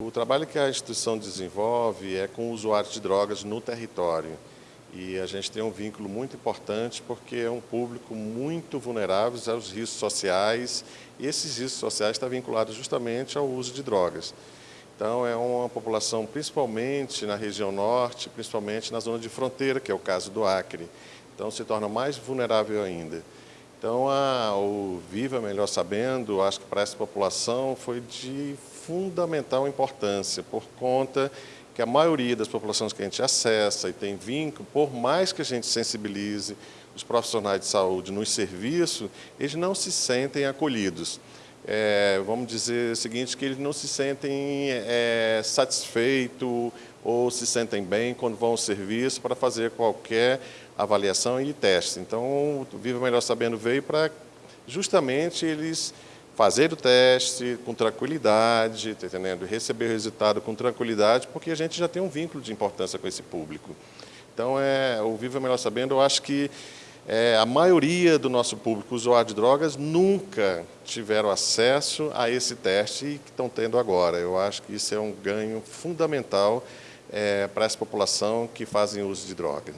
O trabalho que a instituição desenvolve é com usuários de drogas no território. E a gente tem um vínculo muito importante porque é um público muito vulnerável aos riscos sociais e esses riscos sociais estão vinculados justamente ao uso de drogas. Então é uma população principalmente na região norte, principalmente na zona de fronteira, que é o caso do Acre. Então se torna mais vulnerável ainda. Então, a, o Viva Melhor Sabendo, acho que para essa população foi de fundamental importância, por conta que a maioria das populações que a gente acessa e tem vínculo, por mais que a gente sensibilize os profissionais de saúde no serviço, eles não se sentem acolhidos. É, vamos dizer o seguinte, que eles não se sentem é, satisfeitos ou se sentem bem quando vão ao serviço para fazer qualquer avaliação e teste. Então, o Viva Melhor Sabendo veio para justamente eles fazer o teste com tranquilidade, tá entendendo? receber o resultado com tranquilidade, porque a gente já tem um vínculo de importância com esse público. Então, é, o Viva Melhor Sabendo, eu acho que é, a maioria do nosso público usuário de drogas nunca tiveram acesso a esse teste que estão tendo agora. Eu acho que isso é um ganho fundamental é, para essa população que fazem uso de droga.